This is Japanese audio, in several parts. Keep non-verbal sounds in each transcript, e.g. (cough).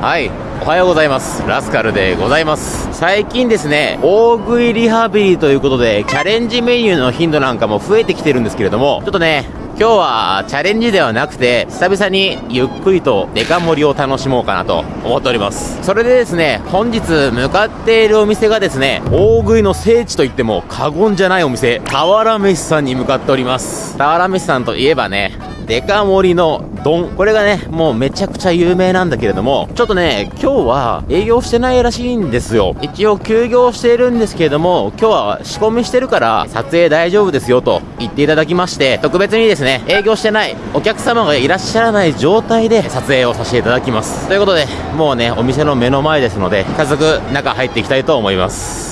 はい。おはようございます。ラスカルでございます。最近ですね、大食いリハビリということで、チャレンジメニューの頻度なんかも増えてきてるんですけれども、ちょっとね、今日はチャレンジではなくて、久々にゆっくりとデカ盛りを楽しもうかなと思っております。それでですね、本日向かっているお店がですね、大食いの聖地と言っても過言じゃないお店、俵飯さんに向かっております。俵飯さんといえばね、デカ盛りの丼。これがね、もうめちゃくちゃ有名なんだけれども、ちょっとね、今日は営業してないらしいんですよ。一応休業しているんですけれども、今日は仕込みしてるから撮影大丈夫ですよと言っていただきまして、特別にですね、営業してないお客様がいらっしゃらない状態で撮影をさせていただきます。ということで、もうね、お店の目の前ですので、早速中入っていきたいと思います。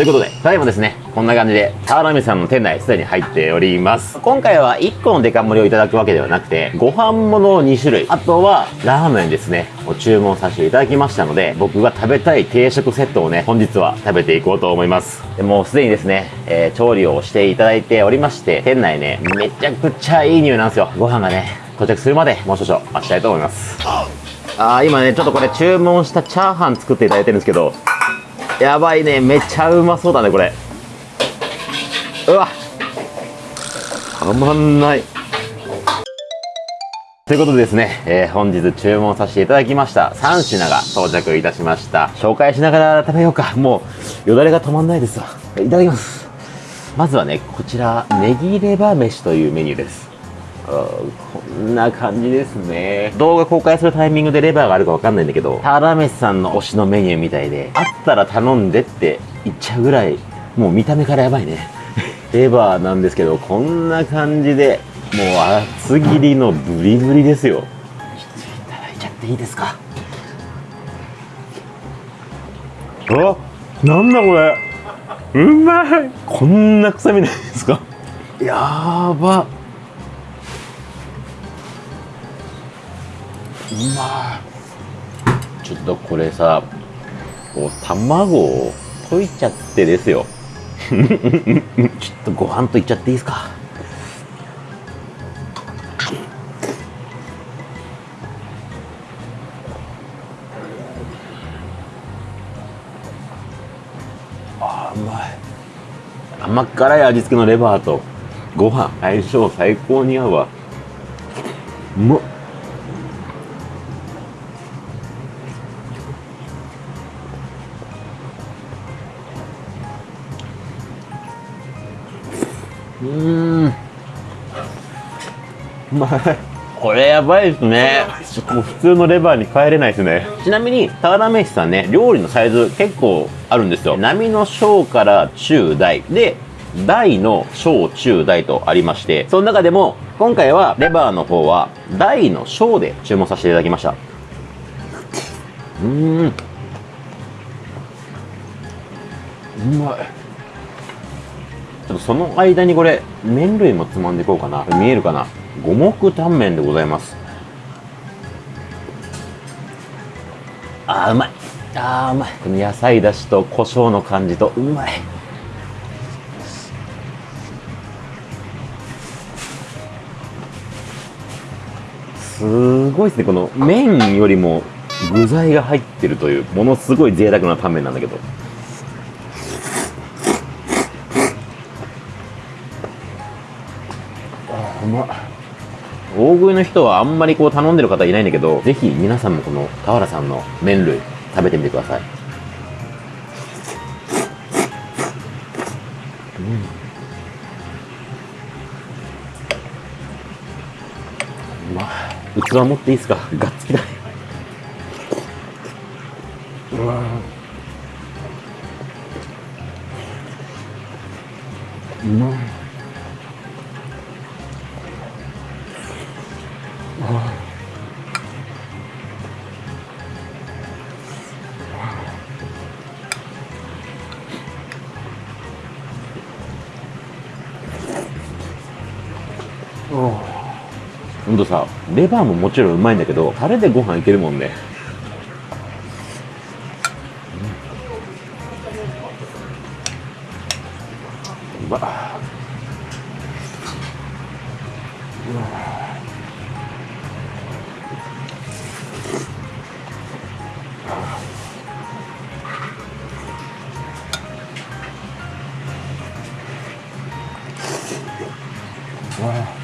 ということで、ただいまですね、こんな感じで、タワラミさんの店内すでに入っております。今回は1個のデカ盛りをいただくわけではなくて、ご飯物2種類、あとはラーメンですね、を注文させていただきましたので、僕が食べたい定食セットをね、本日は食べていこうと思います。でもうすでにですね、えー調理をしていただいておりまして、店内ね、めちゃくちゃいい匂いなんですよ。ご飯がね、到着するまでもう少々待ちたいと思います。あー、今ね、ちょっとこれ注文したチャーハン作っていただいてるんですけど、やばいね。めっちゃうまそうだねこれ。うわ。たまんない。ということでですね、えー本日注文させていただきました。3品が到着いたしました。紹介しながら食べようか。もうよだれが止まんないですわ。いただきます。まずはねこちらネギレバ飯というメニューです。こんな感じですね。動画公開するタイミングでレバーがあるかわかんないんだけどタラメシさんの推しのメニューみたいであったら頼んでって言っちゃうぐらいもう見た目からやばいね。(laughs) レバーなんですけどこんな感じでもう厚切りのブリブリですよ。ちょっといただいちゃっていいですか？あなんだこれ。うまい。こんな臭みないですか？やーばまちょっとこれさこう卵を溶いちゃってですよ。(laughs) ちょっとご飯といっちゃっていいですか？あうまい。甘辛い味付けのレバーとご飯相性最高に合うわ。うまっ。うーん。うまい。これやばいですね。もう普通のレバーに帰れないですね。ちなみに俵飯さんね料理のサイズ結構あるんですよ。並の小から中大。で大の小中大とありましてその中でも今回はレバーの方は大の小で注文させていただきました。うーん。うまいっとその間にこれ麺類もつまんでいこうかな。見えるかな？五目タンメンでございます。あーうまい。あーうまい。この野菜だしと胡椒の感じとうまい。すごいですね。この麺よりも具材が入ってるというものすごい贅沢なタンメンなんだけど。うま大食いの人はあんまりこう頼んでる方いないんだけどぜひ皆さんもこの俵さんの麺類食べてみてください。うん。うまい器持っていいですか？ガッツキだ。うわうまいほんとさレバーももちろんうまいんだけどタレでご飯いけるもんね。うわ。うわ。うわ。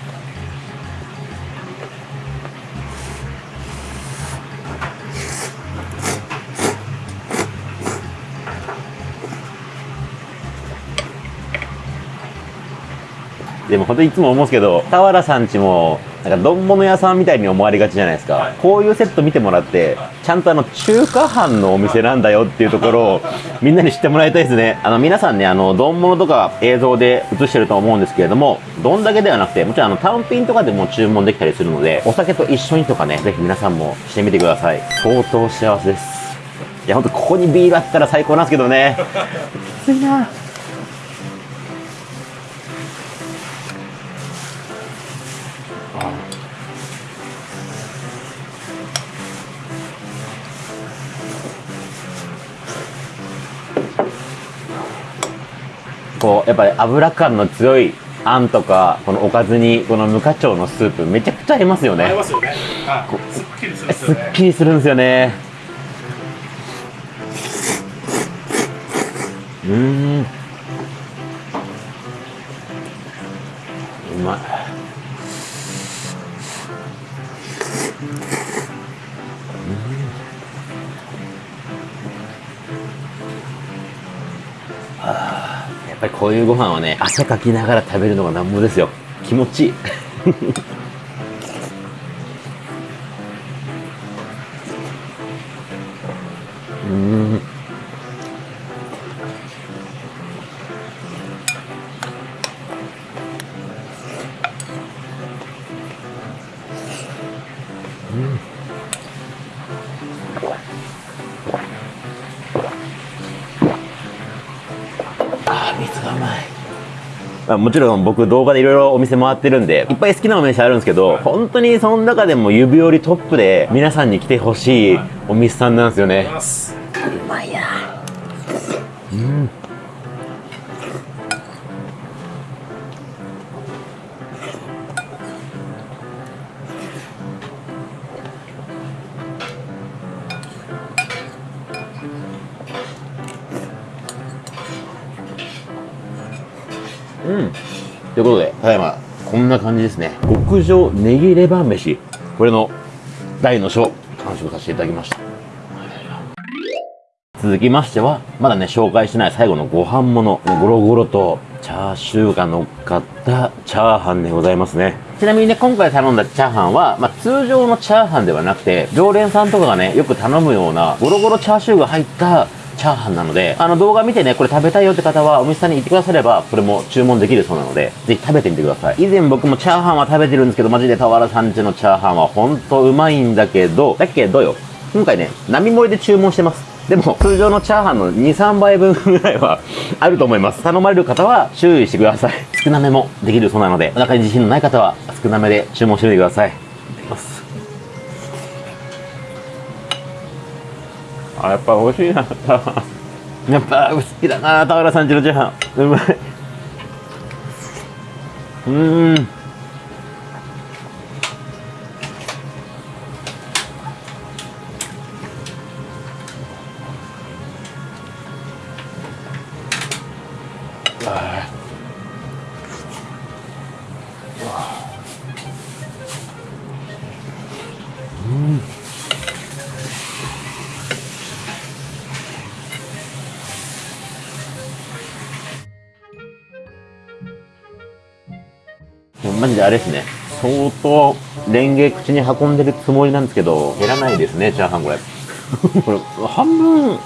でも本当にいつも思うんですけど、田原さんちも、なんか丼物屋さんみたいに思われがちじゃないですか、はい、こういうセット見てもらって、ちゃんとあの中華飯のお店なんだよっていうところを (laughs) みんなに知ってもらいたいですね。あの皆さんね、あの丼物とか映像で映してると思うんですけれども、丼だけではなくて、もちろんあの単品とかでも注文できたりするので、お酒と一緒にとかね、ぜひ皆さんもしてみてください。相当幸せです。いや、ほんとここにビールあったら最高なんですけどね。きついな。こうやっぱり油感の強いあんとかこのおかずにこの無花鳥のスープめちゃくちゃ合いますよね。合いますよね、すっきりするんですよね。すっきりするんですよね。うんこういうご飯はね汗かきながら食べるのがなんぼですよ。気持ちいい。う (laughs) んまあ、もちろん僕動画でいろいろお店回ってるんで、いっぱい好きなお店あるんですけど、本当にその中でも指折りトップで皆さんに来てほしいお店さんなんですよね。うまいな。うん。ということでただいまこんな感じですね。極上ネギレバ飯。これの大の章。完食させていただきました。続きましてはまだね紹介してない最後のご飯ものゴロゴロとチャーシューが乗っかったチャーハンでございますね。ちなみにね今回頼んだチャーハンは、まあ、通常のチャーハンではなくて常連さんとかがねよく頼むようなゴロゴロチャーシューが入ったチャーハンなので、あの動画見てね、これ食べたいよって方はお店さんに行ってくだされば、これも注文できるそうなので、ぜひ食べてみてください。以前僕もチャーハンは食べてるんですけど、マジで俵さんちのチャーハンはほんとうまいんだけど、だけどよ、今回ね、並盛りで注文してます。でも、通常のチャーハンの2、3倍分ぐらいは (laughs) あると思います。頼まれる方は注意してください。少なめもできるそうなので、お腹に自信のない方は少なめで注文してみてください。いただきます。あ、やっぱ美味しいな。(laughs) やっぱ好きだな田原さんちのチャーハンうまい。うん。マジであれですね。相当、レンゲ口に運んでるつもりなんですけど、減らないですね、チャーハンこれ。これ、半分、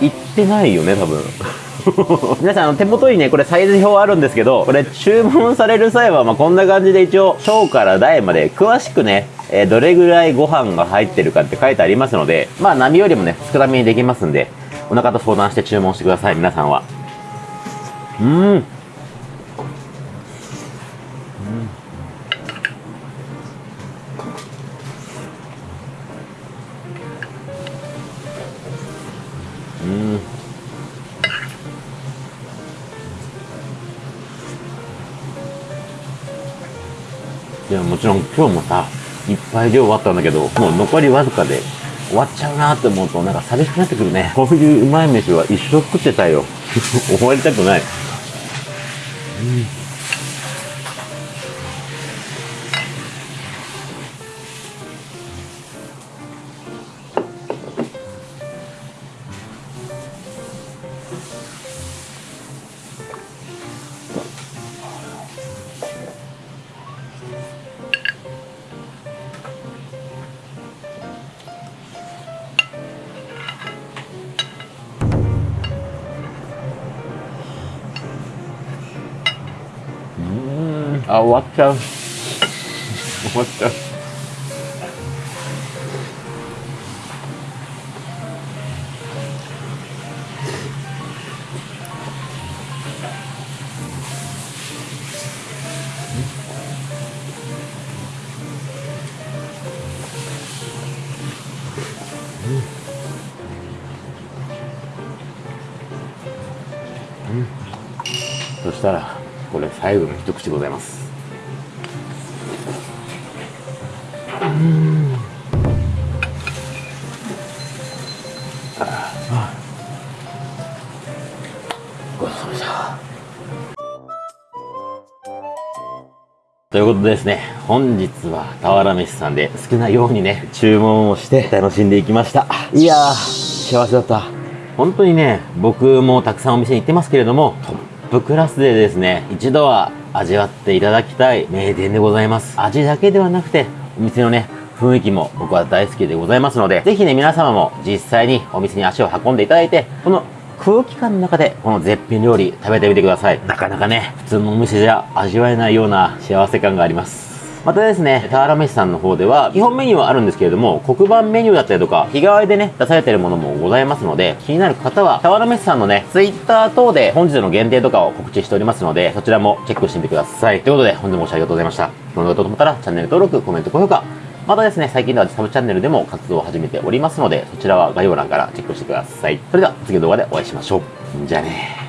いってないよね、多分。(laughs) 皆さん、あの、手元にね、これサイズ表あるんですけど、これ注文される際は、まあ、こんな感じで一応、小から大まで詳しくね、えー、どれぐらいご飯が入ってるかって書いてありますので、まあ、波よりもね、少なめにできますんで、お腹と相談して注文してください、皆さんは。うん。いや、もちろん今日もさ、いっぱい量終わったんだけど、もう残りわずかで終わっちゃうなって思うと、なんか寂しくなってくるね。こういううまい飯は一生食ってたよ。(laughs) 終わりたくない。うんあ、終わっちゃう。終わっちゃう。そしたらこれ最後の一口でございますごちそうさまでしたということでですね、本日は俵飯さんで好きなようにね、注文をして楽しんでいきました。いやー、幸せだった。本当にね、僕もたくさんお店に行ってますけれども、プクラスでですね、一度は味わっていただきたい名店でございます。味だけではなくて、お店のね、雰囲気も僕は大好きでございますので、ぜひね、皆様も実際にお店に足を運んでいただいて、この空気感の中でこの絶品料理食べてみてください。なかなかね、普通のお店じゃ味わえないような幸せ感があります。またですね、俵飯さんの方では、基本メニューはあるんですけれども、黒板メニューだったりとか、日替わりでね、出されているものもございますので、気になる方は、俵飯さんのね、ツイッター等で本日の限定とかを告知しておりますので、そちらもチェックしてみてください。ということで、本日もご視聴ありがとうございました。この動画と思ったら、チャンネル登録、コメント、高評価、またですね、最近ではサブチャンネルでも活動を始めておりますので、そちらは概要欄からチェックしてください。それでは次の動画でお会いしましょう。じゃあね